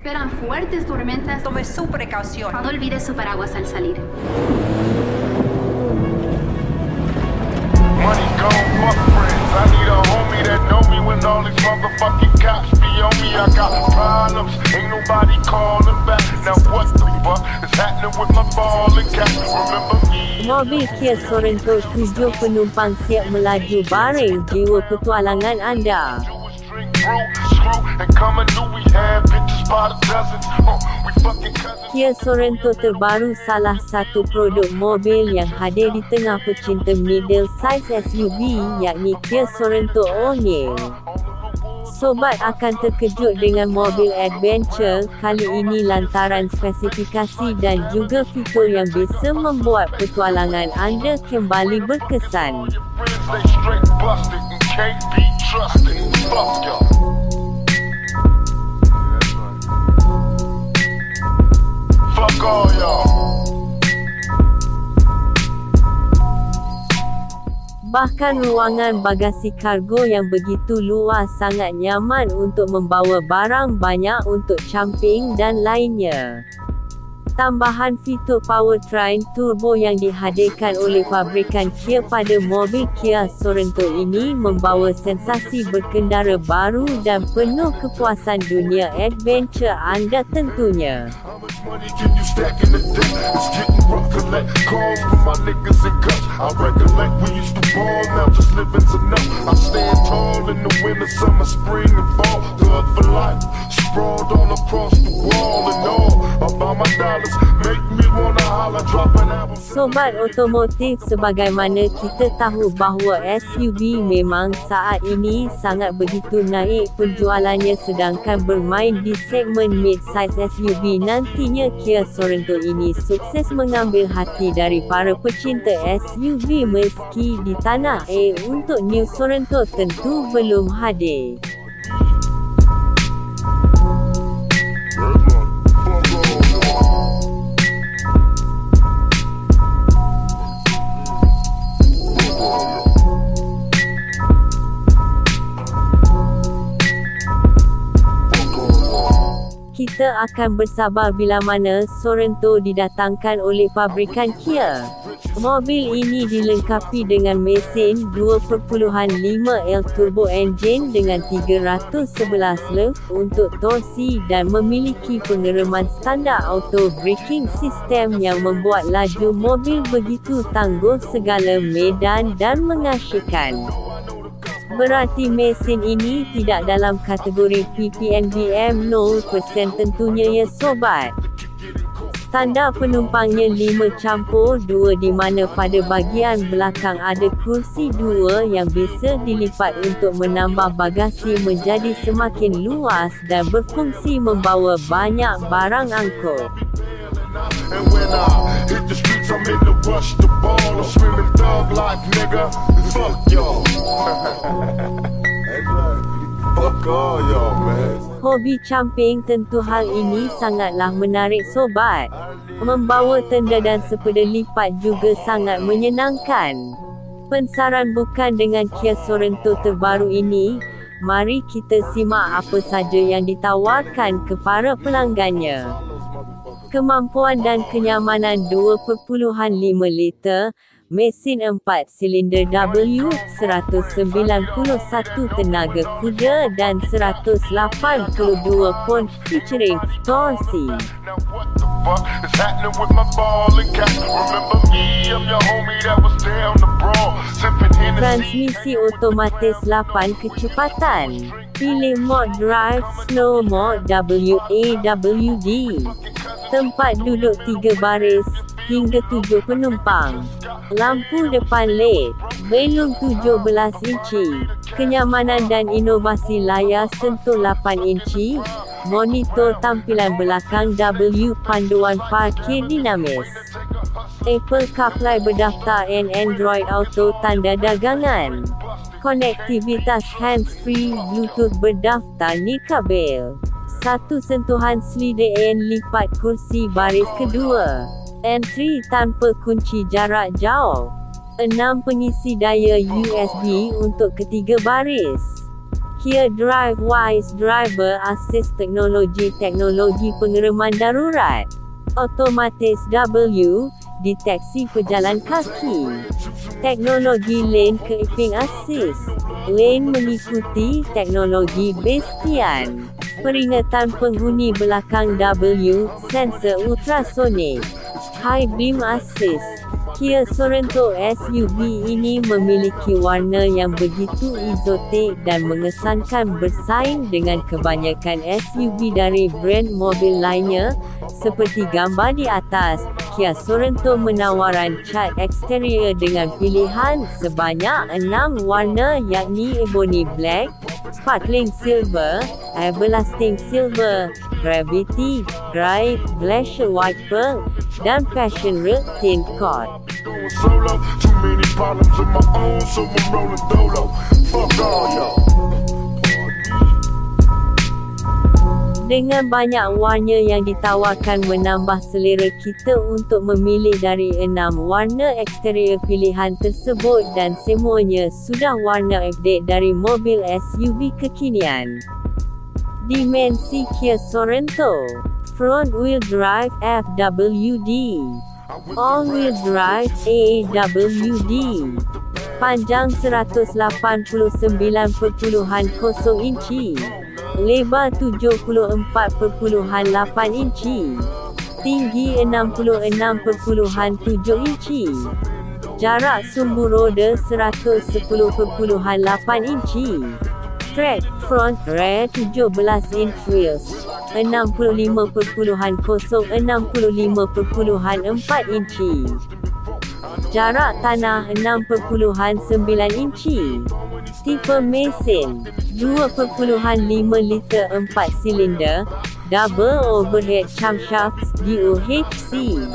Esperan fuertes tormentas. Tome su precaución. No olvide su paraguas al salir. Money gone, fuck friends. I need a homie that know me when all these motherfucking cops be on me. I got problems, ain't nobody calling back. Now what the fuck is happening with my? Remember me? Mobil Kia Sorento 7 penumpang siap melaju baring jiwa petualangan anda. Kia Sorento terbaru salah satu produk mobil yang hadir di tengah pecinta middle size SUV yakni Kia Sorento Onye. Sobat akan terkejut dengan mobil adventure kali ini lantaran spesifikasi dan juga fitur yang bisa membuat petualangan anda kembali berkesan. All y'all. Bahkan ruangan bagasi kargo yang begitu luas sangat nyaman untuk membawa barang banyak untuk camping dan lainnya. Tambahan fitur powertrain turbo yang dihadirkan oleh pabrikan Kia pada mobil Kia Sorento ini membawa sensasi berkendara baru dan penuh kepuasan dunia adventure anda tentunya. Money can you stack in the day? It's getting rough. Collect calls from my niggas and guts. I recollect we used to ball, now just living's enough. I stand tall in the winter, summer, spring, and fall. Thug for life, sprawled all across the wall and all. About my dollars, make me wanna holler, drop. Sobat otomotif sebagaimana kita tahu bahawa SUV memang saat ini sangat begitu naik penjualannya sedangkan bermain di segmen mid-size SUV nantinya Kia Sorento ini sukses mengambil hati dari para pecinta SUV meski di tanah air untuk New Sorento tentu belum hadir. Kita akan bersabar bila mana Sorento didatangkan oleh pabrikan Kia. Mobil ini dilengkapi dengan mesin 2.5 L turbo engine dengan 311 lep untuk torsi dan memiliki pengereman standar auto braking system yang membuat laju mobil begitu tangguh segala medan dan mengasyikkan. Berarti mesin ini tidak dalam kategori PPNBM 0% tentunya ya sobat. Standar penumpangnya 5 campur 2 di mana pada bahagian belakang ada kursi 2 yang bisa dilipat untuk menambah bagasi menjadi semakin luas dan berfungsi membawa banyak barang angkut. Hit the streets, I'm in the rush the ball. I'm screaming thug life, nigga. Fuck y'all. Fuck all y'all, man. Hobi camping tentu hal ini sangatlah menarik sobat. Membawa tenda dan sepeda lipat juga sangat menyenangkan. Pensaran bukan dengan Kia Sorento terbaru ini, mari kita simak apa saja yang ditawarkan kepada pelanggannya. Kemampuan dan kenyamanan 2.5 liter, mesin 4 silinder W, 191 tenaga kuda dan 182 pon featuring torsi. Transmisi otomatis 8 kecepatan. Pilih mod drive slow mode WAWD. Tempat duduk 3 baris hingga 7 penumpang. Lampu depan LED, belum 17 inci. Kenyamanan dan inovasi layar sentuh 8 inci. Monitor tampilan belakang W panduan parkir dinamis. Apple CarPlay berdaftar and Android Auto tanda dagangan. Konektivitas hands-free Bluetooth berdaftar nikabel. Satu sentuhan selidaan lipat kursi baris kedua. Entry tanpa kunci jarak jauh. 6 pengisi daya USB untuk ketiga baris. Kia Drive Wise Driver Assist Teknologi Teknologi pengereman darurat Otomatis W Deteksi pejalan kaki Teknologi Lane Keeping Assist Lane mengikuti teknologi Bastian Peringatan penghuni belakang W Sensor ultrasonik High Beam Assist Kia Sorento SUV ini memiliki warna yang begitu eksotik dan mengesankan bersaing dengan kebanyakan SUV dari brand mobil lainnya. Seperti gambar di atas, Kia Sorento menawarkan cat eksterior dengan pilihan sebanyak enam warna yakni Ebony Black, Sparkling Silver, Everlasting Silver, Gravity, Grey, Glacier White Pearl, dan Passion Red Tint Coat. Dengan banyak warna yang ditawarkan menambah selera kita untuk memilih dari enam warna eksterior pilihan tersebut dan semuanya sudah warna update dari mobil SUV kekinian. Dimensi Kia Sorento. Front Wheel Drive FWD All-Wheel Drive AWD Panjang 189.0 inci Lebar 74.8 inci. Tinggi 66.7 inci. Jarak sumbu roda 110.8 inci. Track front rear 17 inch wheels 65.0-65.4 inci. Jarak tanah 6.9 inci Tipe mesin. 2.5 liter 4 silinder. Double overhead camshafts DOHC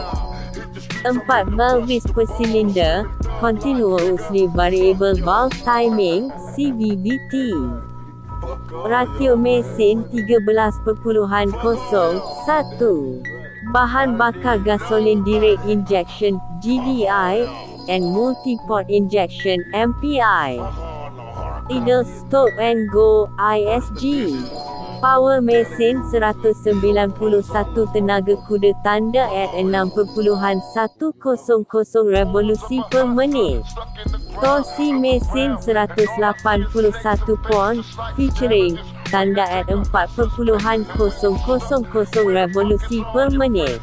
4 valves per silinder. Continuously Variable Valve Timing CVVT Ratio mesin 13.01 Bahan bakar gasolin direct injection GDI and multi-port injection MPI Idle stop and go ISG Power mesin 191 tenaga kuda tanda at 6.100 revolusi per minit Torsi mesin 181 pon, featuring, tanda at 4.000 revolusi per minit.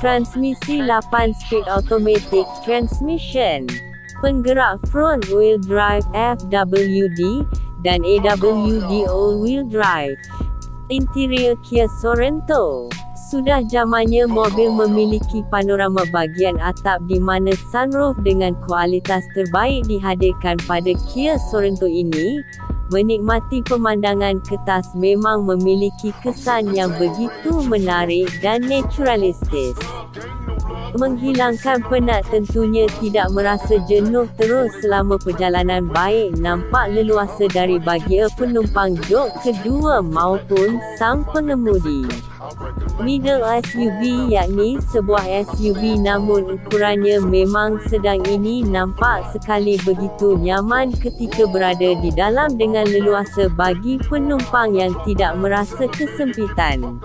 Transmisi 8 speed automatic transmission. Penggerak front wheel drive FWD dan AWD all wheel drive. Interior Kia Sorento sudah zamannya mobil memiliki panorama bahagian atap di mana sunroof dengan kualitas terbaik dihadirkan pada Kia Sorento ini. Menikmati pemandangan kertas memang memiliki kesan yang begitu menarik dan naturalistis menghilangkan penat tentunya tidak merasa jenuh terus selama perjalanan baik nampak leluasa dari bagi penumpang jok kedua maupun sang pengemudi. Middle SUV yakni sebuah SUV namun ukurannya memang sedang ini nampak sekali begitu nyaman ketika berada di dalam dengan leluasa bagi penumpang yang tidak merasa kesempitan.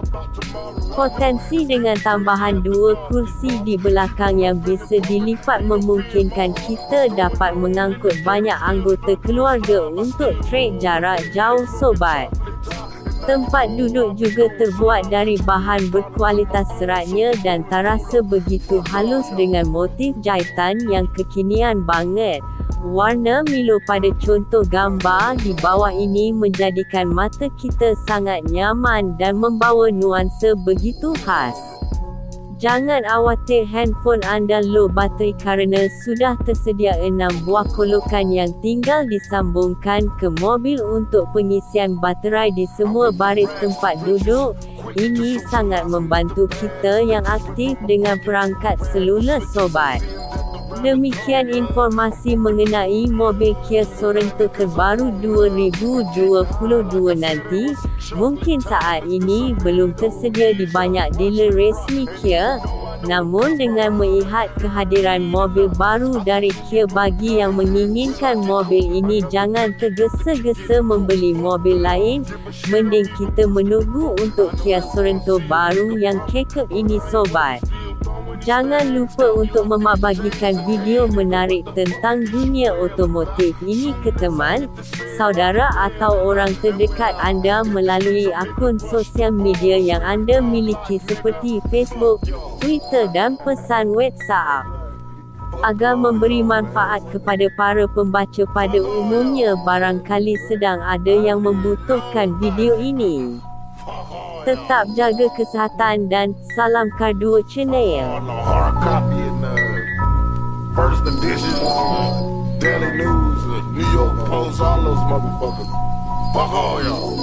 Potensi dengan tambahan dua kursi di belakang yang bisa dilipat memungkinkan kita dapat mengangkut banyak anggota keluarga untuk trek jarak jauh sobat. Tempat duduk juga terbuat dari bahan berkualitas seratnya dan terasa begitu halus dengan motif jahitan yang kekinian banget. Warna Milo pada contoh gambar di bawah ini menjadikan mata kita sangat nyaman dan membawa nuansa begitu khas. Jangan khawatir handphone anda low bateri kerana sudah tersedia 6 buah kolokan yang tinggal disambungkan ke mobil untuk pengisian baterai di semua baris tempat duduk. Ini sangat membantu kita yang aktif dengan perangkat seluler sobat. Demikian informasi mengenai mobil Kia Sorento terbaru 2022 nanti. Mungkin saat ini belum tersedia di banyak dealer resmi Kia. Namun dengan melihat kehadiran mobil baru dari Kia bagi yang menginginkan mobil ini jangan tergesa-gesa membeli mobil lain, mending kita menunggu untuk Kia Sorento baru yang kekep ini sobat. Jangan lupa untuk memabagikan video menarik tentang dunia otomotif ini ke teman, saudara atau orang terdekat anda melalui akun sosial media yang anda miliki seperti Facebook, Twitter dan pesan WhatsApp. Agar memberi manfaat kepada para pembaca pada umumnya barangkali sedang ada yang membutuhkan video ini. Tetap jaga kesihatan dan salam Kardua Channel. First edition, Daily News, New York Post, all those motherfuckers. Fuck all y'all.